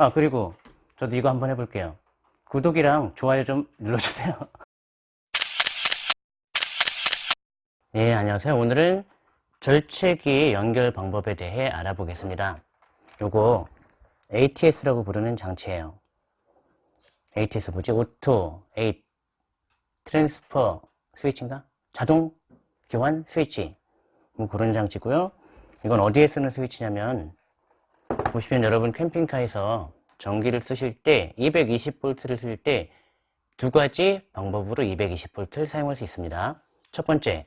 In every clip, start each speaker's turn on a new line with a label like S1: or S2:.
S1: 아 그리고 저도 이거 한번 해볼게요. 구독이랑 좋아요 좀 눌러주세요. 네 안녕하세요. 오늘은 절체기 연결 방법에 대해 알아보겠습니다. 요거 ATS라고 부르는 장치예요. ATS 뭐지? auto, A, transfer 스위치인가? 자동 교환 스위치. 뭐 그런 장치고요. 이건 어디에 쓰는 스위치냐면 보시면 여러분 캠핑카에서 전기를 쓰실 때 220V를 쓸 때 두 가지 방법으로 220V를 사용할 수 있습니다. 첫 번째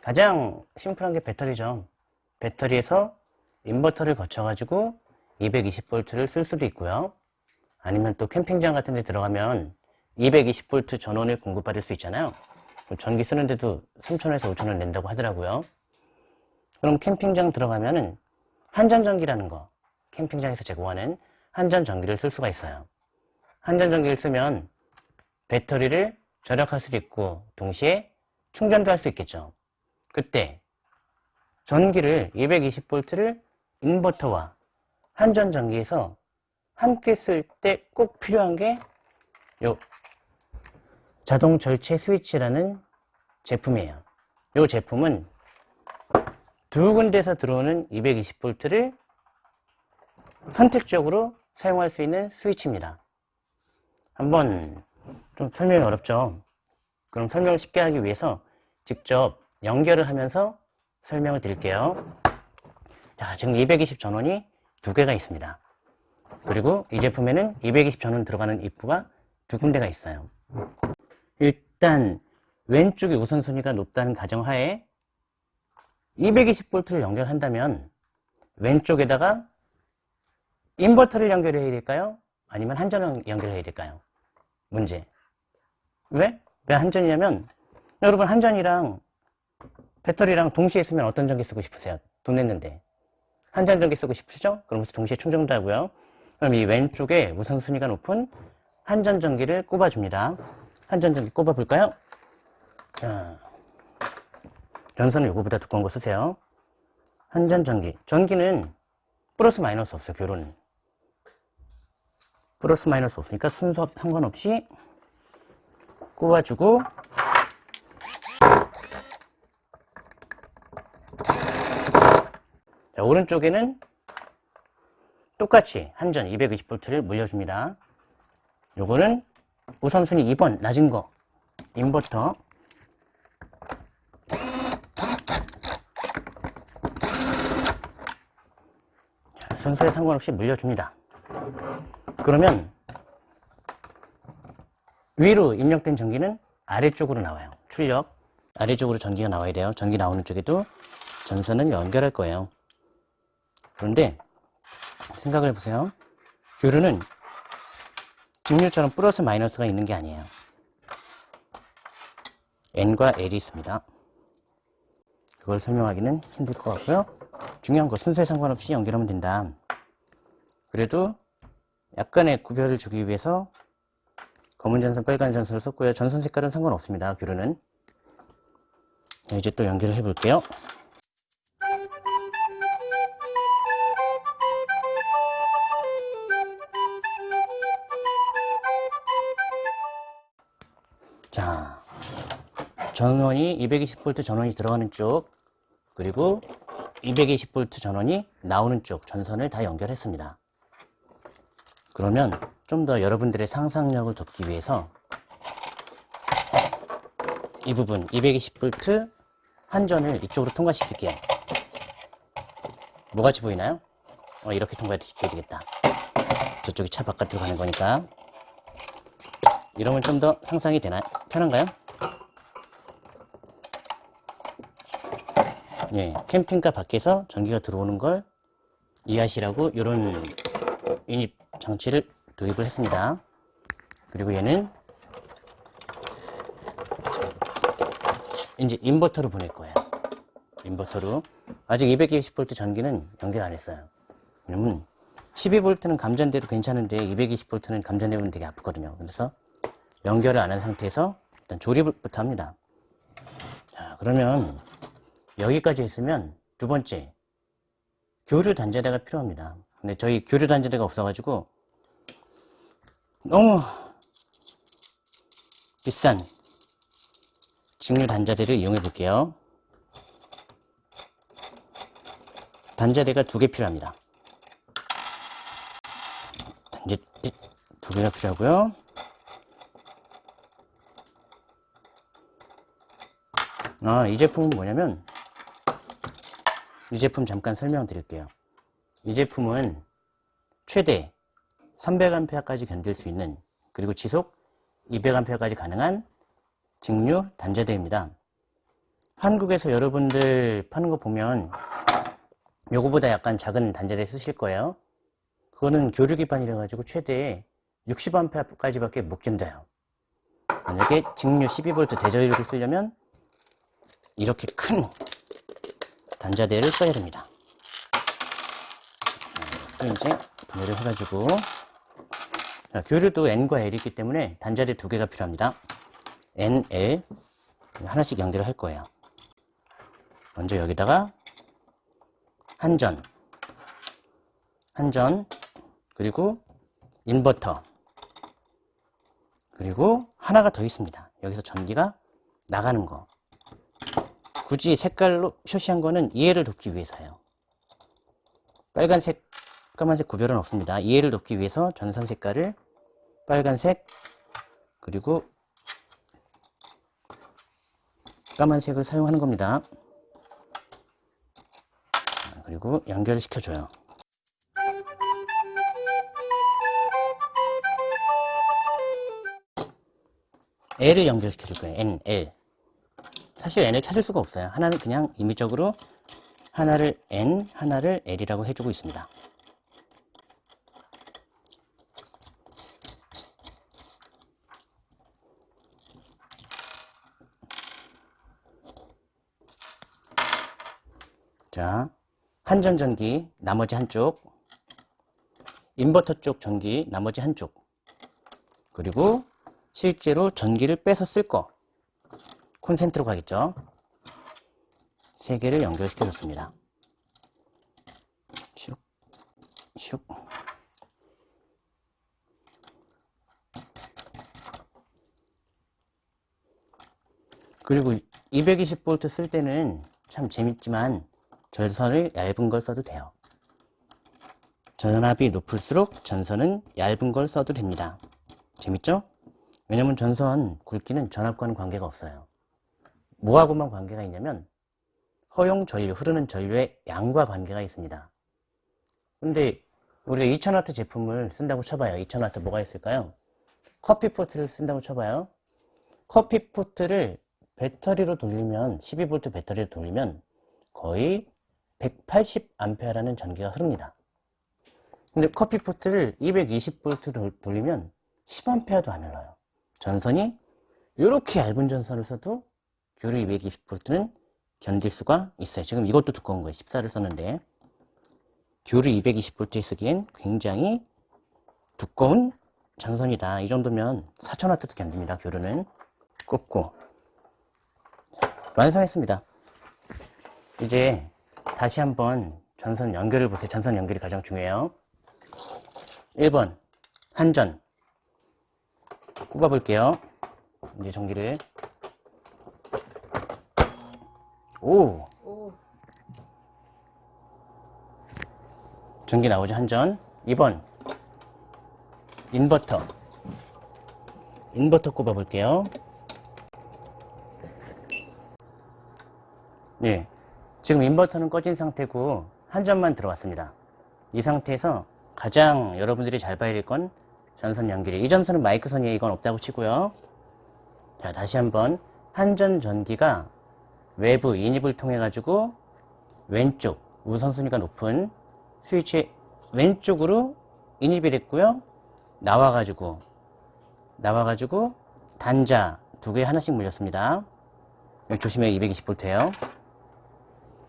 S1: 가장 심플한 게 배터리죠. 배터리에서 인버터를 거쳐 가지고 220V를 쓸 수도 있고요. 아니면 또 캠핑장 같은 데 들어가면 220V 전원을 공급받을 수 있잖아요. 전기 쓰는데도 3,000원에서 5,000원 낸다고 하더라고요. 그럼 캠핑장 들어가면은 한전전기라는 거. 캠핑장에서 제공하는 한전전기를 쓸 수가 있어요. 한전전기를 쓰면 배터리를 절약할 수도 있고 동시에 충전도 할 수 있겠죠. 그때 전기를 220V를 인버터와 한전전기에서 함께 쓸 때 꼭 필요한 게 요 자동 절체 스위치라는 제품이에요. 이 제품은 두 군데서 들어오는 220V를 선택적으로 사용할 수 있는 스위치입니다. 한번 좀 설명이 어렵죠? 그럼 설명을 쉽게 하기 위해서 직접 연결을 하면서 설명을 드릴게요. 자 지금 220 전원이 두 개가 있습니다. 그리고 이 제품에는 220 전원 들어가는 입구가 두 군데가 있어요. 일단 왼쪽이 우선순위가 높다는 가정하에 220V를 연결한다면 왼쪽에다가 인버터를 연결해야 될까요? 아니면 한전을 연결해야 될까요? 문제 왜? 왜 한전이냐면 여러분 한전이랑 배터리랑 동시에 쓰면 어떤 전기 쓰고 싶으세요? 돈 냈는데 한전 전기 쓰고 싶으시죠? 그럼 동시에 충전도 하고요 그럼 이 왼쪽에 우선순위가 높은 한전 전기를 꼽아줍니다 한전 전기 꼽아 볼까요? 자, 전선은 요거보다 두꺼운 거 쓰세요. 한전 전기. 전기는 플러스 마이너스 없어요 교로는 플러스 마이너스 없으니까 순서 상관없이 꼽아주고 자, 오른쪽에는 똑같이 한전 220V를 물려줍니다. 요거는 우선순위 2번 낮은 거 인버터 순서에 상관없이 물려줍니다. 그러면 위로 입력된 전기는 아래쪽으로 나와요. 출력. 아래쪽으로 전기가 나와야 돼요. 전기 나오는 쪽에도 전선을 연결할 거예요. 그런데 생각을 해보세요. 교류는 직류처럼 플러스 마이너스가 있는 게 아니에요. N과 L이 있습니다. 그걸 설명하기는 힘들 것 같고요 중요한 거 순서에 상관없이 연결하면 된다. 그래도 약간의 구별을 주기 위해서 검은 전선, 빨간 전선을 썼고요. 전선 색깔은 상관없습니다. 교류는. 이제 또 연결을 해 볼게요. 자, 전원이 220V 전원이 들어가는 쪽 그리고 220V 전원이 나오는 쪽 전선을 다 연결했습니다. 그러면 좀 더 여러분들의 상상력을 돕기 위해서 이 부분 220V 한전을 이쪽으로 통과시킬게요. 뭐같이 보이나요? 어, 이렇게 통과시켜야 되겠다. 저쪽이 차 바깥으로 가는 거니까 이러면 좀 더 상상이 되나요? 편한가요? 예, 캠핑카 밖에서 전기가 들어오는 걸 이해하시라고 이런 유닛 장치를 도입을 했습니다. 그리고 얘는 이제 인버터로 보낼 거예요. 인버터로. 아직 220V 전기는 연결 안 했어요. 왜냐면 12V는 감전돼도 괜찮은데 220V는 감전되면 되게 아프거든요. 그래서 연결을 안 한 상태에서 일단 조립부터 합니다. 자, 그러면 여기까지 했으면 두 번째 교류 단자대가 필요합니다. 근데 저희 교류 단자대가 없어가지고 너무 비싼 직류 단자대를 이용해 볼게요. 단자대가 두 개 필요합니다. 단자대 두 개가 필요하고요. 아, 이 제품은 뭐냐면 이 제품 잠깐 설명드릴게요. 이 제품은 최대 300A까지 견딜 수 있는 그리고 지속 200A까지 가능한 직류 단자대입니다. 한국에서 여러분들 파는 거 보면 요거보다 약간 작은 단자대 쓰실 거예요. 그거는 교류 기반이라 가지고 최대 60A까지 밖에 못 견뎌요. 만약에 직류 12V 대전류를 쓰려면 이렇게 큰 단자대를 써야 됩니다. 또 이제 분해를 해가지고 자, 교류도 N과 L이기 때문에 단자대 두 개가 필요합니다. N, L 하나씩 연결을 할 거예요. 먼저 여기다가 한전, 한전, 그리고 인버터, 그리고 하나가 더 있습니다. 여기서 전기가 나가는 거. 굳이 색깔로 표시한 거는 이해를 돕기 위해서예요. 빨간색, 까만색 구별은 없습니다. 이해를 돕기 위해서 전선 색깔을 빨간색, 그리고 까만색을 사용하는 겁니다. 그리고 연결을 시켜줘요. L을 연결시켜 줄 거예요. N, L. 사실 N을 찾을 수가 없어요. 하나는 그냥 임의적으로 하나를 N, 하나를 L이라고 해주고 있습니다. 자, 한전 전기 나머지 한쪽, 인버터 쪽 전기 나머지 한쪽, 그리고 실제로 전기를 쓸 거, 콘센트로 가겠죠. 세 개를 연결시켜 줬습니다. 슉, 슉. 그리고 220V 쓸 때는 참 재밌지만 전선을 얇은 걸 써도 돼요. 전압이 높을수록 전선은 얇은 걸 써도 됩니다. 재밌죠? 왜냐면 전선 굵기는 전압과는 관계가 없어요. 뭐하고만 관계가 있냐면 허용 전류, 흐르는 전류의 양과 관계가 있습니다. 근데 우리가 2000W 제품을 쓴다고 쳐봐요. 2000W 뭐가 있을까요? 커피포트를 쓴다고 쳐봐요. 커피포트를 배터리로 돌리면 12V 배터리로 돌리면 거의 180A라는 전기가 흐릅니다. 근데 커피포트를 220V 돌리면 10A도 안 흘러요. 전선이 이렇게 얇은 전선을 써도 교류 220V는 견딜 수가 있어요. 지금 이것도 두꺼운 거예요. 14를 썼는데 교류 220V에 쓰기엔 굉장히 두꺼운 전선이다. 이 정도면 4000W도 견딥니다. 교류는 꼽고 완성했습니다. 이제 다시 한번 전선 연결을 보세요. 전선 연결이 가장 중요해요. 1번 한전 꼽아 볼게요. 이제 전기를 오.
S2: 오,
S1: 전기 나오죠 한전. 2번. 인버터. 인버터 꼽아 볼게요. 네 지금 인버터는 꺼진 상태고 한전만 들어왔습니다. 이 상태에서 가장 여러분들이 잘 봐야 될 건 전선 연결이. 이 전선은 마이크선이에요. 이건 없다고 치고요. 자 다시 한번 한전 전기가 외부 인입을 통해 가지고 왼쪽 우선순위가 높은 스위치 왼쪽으로 인입이 됐고요. 나와 가지고 나와 가지고 단자 두 개 하나씩 물렸습니다. 여기 조심해요. 220V예요.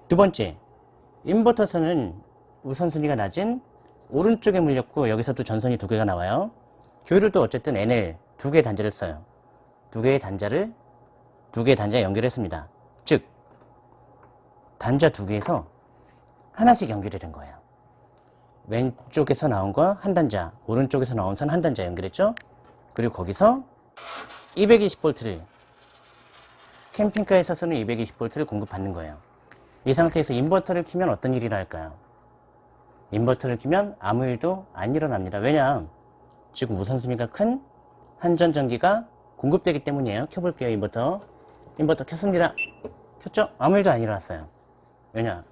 S1: 두 번째 인버터선은 우선순위가 낮은 오른쪽에 물렸고 여기서도 전선이 두 개가 나와요. 교류도 어쨌든 NL 두 개의 단자를 써요. 두 개의 단자를 두 개의 단자 연결했습니다. 즉 단자 두 개에서 하나씩 연결이 된 거예요. 왼쪽에서 나온 거 한 단자, 오른쪽에서 나온 선 한 단자 연결했죠? 그리고 거기서 220V를 캠핑카에서 쓰는 220V를 공급받는 거예요. 이 상태에서 인버터를 키면 어떤 일이 날까요? 인버터를 키면 아무 일도 안 일어납니다. 왜냐? 지금 우선순위가 큰 한전전기가 공급되기 때문이에요. 켜볼게요, 인버터. 인버터 켰습니다. 켰죠? 아무 일도 안 일어났어요. 왜냐?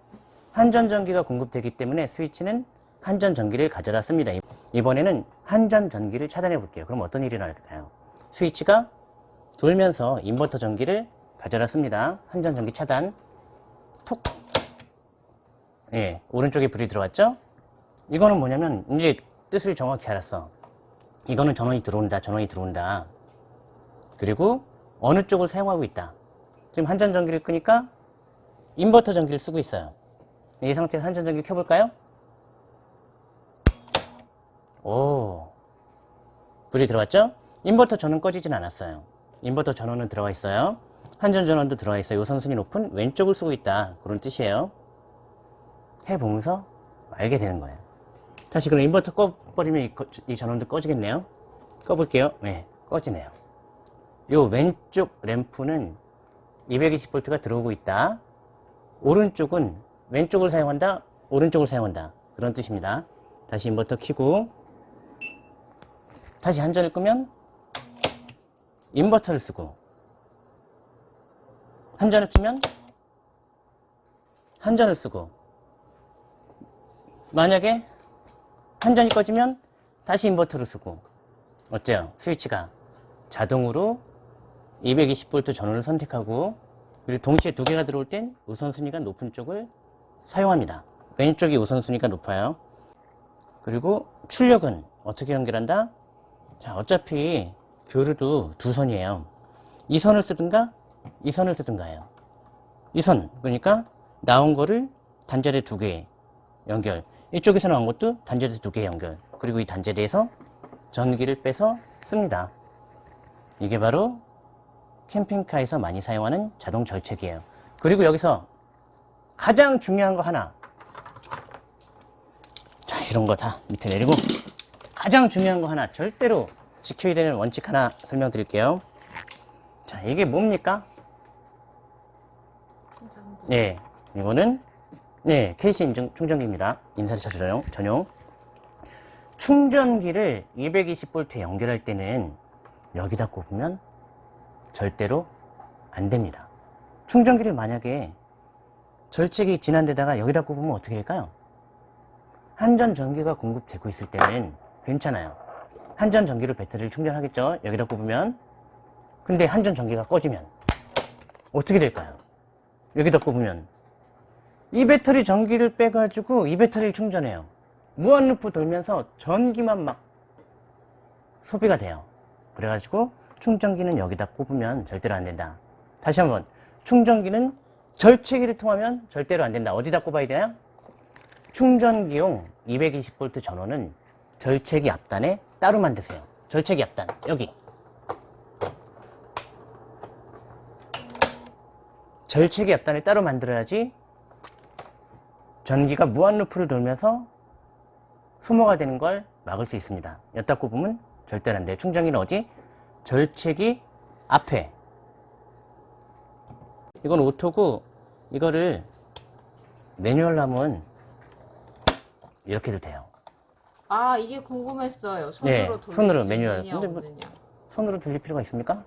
S1: 한전전기가 공급되기 때문에 스위치는 한전전기를 가져다 씁니다. 이번에는 한전전기를 차단해 볼게요. 그럼 어떤 일이 날까요? 스위치가 돌면서 인버터 전기를 가져다 씁니다. 한전전기 차단. 톡. 예, 오른쪽에 불이 들어왔죠? 이거는 뭐냐면 이제 뜻을 정확히 알았어. 이거는 전원이 들어온다, 전원이 들어온다. 그리고 어느 쪽을 사용하고 있다. 지금 한전전기를 끄니까 인버터 전기를 쓰고 있어요. 이 상태에서 한전 전기를 켜볼까요? 오, 불이 들어왔죠? 인버터 전원 꺼지진 않았어요. 인버터 전원은 들어가 있어요. 한전 전원도 들어가 있어요. 요 선순위 높은 왼쪽을 쓰고 있다. 그런 뜻이에요. 해보면서 알게 되는 거예요. 다시 그럼 인버터 꺼버리면 이 전원도 꺼지겠네요. 꺼볼게요. 네, 꺼지네요. 요 왼쪽 램프는 220V가 들어오고 있다. 오른쪽은 왼쪽을 사용한다. 오른쪽을 사용한다. 그런 뜻입니다. 다시 인버터 켜고 다시 한전을 끄면 인버터를 쓰고 한전을 켜면 한전을 쓰고 만약에 한전이 꺼지면 다시 인버터를 쓰고 어때요? 스위치가 자동으로 220V 전원을 선택하고 그리고 동시에 두 개가 들어올 땐 우선순위가 높은 쪽을 사용합니다. 왼쪽이 우선순위가 높아요. 그리고 출력은 어떻게 연결한다? 자, 어차피 교류도 두 선이에요. 이 선을 쓰든가 이 선을 쓰든가예요. 이 선, 그러니까 나온 거를 단자대 두개 연결. 이쪽에서 나온 것도 단자대 두개 연결. 그리고 이 단자대에서 전기를 빼서 씁니다. 이게 바로 캠핑카에서 많이 사용하는 자동 절책이에요. 그리고 여기서 가장 중요한 거 하나. 자, 이런 거 다 밑에 내리고 가장 중요한 거 하나 절대로 지켜야 되는 원칙 하나 설명드릴게요. 자, 이게 뭡니까? 예, 이거는 예, KC 인증 충전기입니다. 인산차 전용, 전용. 충전기를 220V에 연결할 때는 여기다 꼽으면 절대로 안 됩니다. 충전기를 만약에 절책이 진한 데다가 여기다 꼽으면 어떻게 될까요? 한전 전기가 공급되고 있을 때는 괜찮아요. 한전 전기로 배터리를 충전하겠죠? 여기다 꼽으면. 근데 한전 전기가 꺼지면 어떻게 될까요? 여기다 꼽으면 이 배터리 전기를 빼가지고 이 배터리를 충전해요. 무한루프 돌면서 전기만 막 소비가 돼요. 그래가지고 충전기는 여기다 꼽으면 절대로 안 된다. 다시 한번 충전기는 절체기를 통하면 절대로 안 된다. 어디다 꼽아야 되나요? 충전기용 220V 전원은 절체기 앞단에 따로 만드세요. 절체기 앞단 여기 절체기 앞단을 따로 만들어야지 전기가 무한 루프를 돌면서 소모가 되는 걸 막을 수 있습니다. 여기다 꼽으면 절대로 안 돼요. 충전기는 어디? 절체기 앞에 이건 오토고 이거를 매뉴얼로 하면 이렇게 해도 돼요.
S2: 아 이게 궁금했어요. 손으로
S1: 네,
S2: 돌릴
S1: 손으로
S2: 수
S1: 매뉴얼. 근데 뭐-. 손으로 돌릴 필요가 있습니까?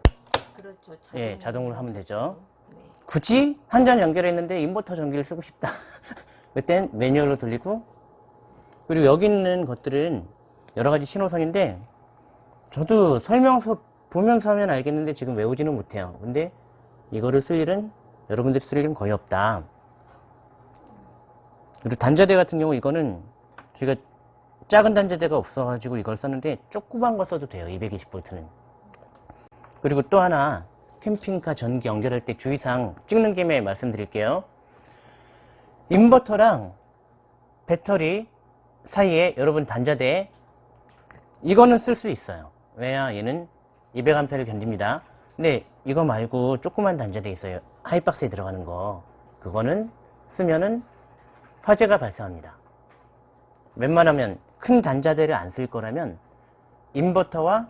S2: 그렇죠.
S1: 예, 자동으로 하면 되죠.
S2: 네.
S1: 굳이 한 잔 연결했는데 인버터 전기를 쓰고 싶다. 그땐 매뉴얼로 돌리고 그리고 여기 있는 것들은 여러 가지 신호선인데 저도 설명서 보면서 하면 알겠는데 지금 외우지는 못해요. 근데 이거를 쓸 일은 여러분들이 쓸 일은 거의 없다. 그리고 단자대 같은 경우 이거는 제가 작은 단자대가 없어가지고 이걸 썼는데 조그만 거 써도 돼요. 220V는. 그리고 또 하나 캠핑카 전기 연결할 때 주의사항 찍는 김에 말씀드릴게요. 인버터랑 배터리 사이에 여러분 단자대 이거는 쓸 수 있어요. 왜냐 얘는 200A를 견딥니다. 근데 이거 말고 조그만 단자대 있어요. 하이박스에 들어가는 거 그거는 쓰면은 화재가 발생합니다. 웬만하면 큰 단자대를 안 쓸 거라면 인버터와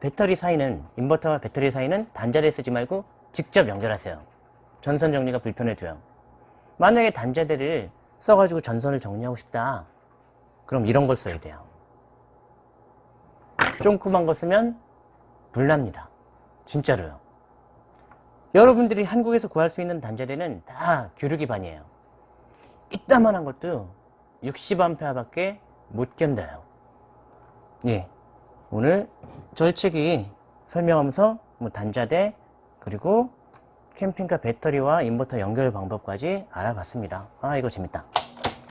S1: 배터리 사이는 인버터와 배터리 사이는 단자대 쓰지 말고 직접 연결하세요. 전선 정리가 불편해져요. 만약에 단자대를 써가지고 전선을 정리하고 싶다. 그럼 이런 걸 써야 돼요. 쫑꾸만 거 쓰면 불납니다. 진짜로요. 여러분들이 한국에서 구할 수 있는 단자대는 다 규르기반이에요. 이따만한 것도 60A 밖에 못 견뎌요. 예. 오늘 절치기 설명하면서 뭐 단자대 그리고 캠핑카 배터리와 인버터 연결 방법까지 알아봤습니다. 아, 이거 재밌다.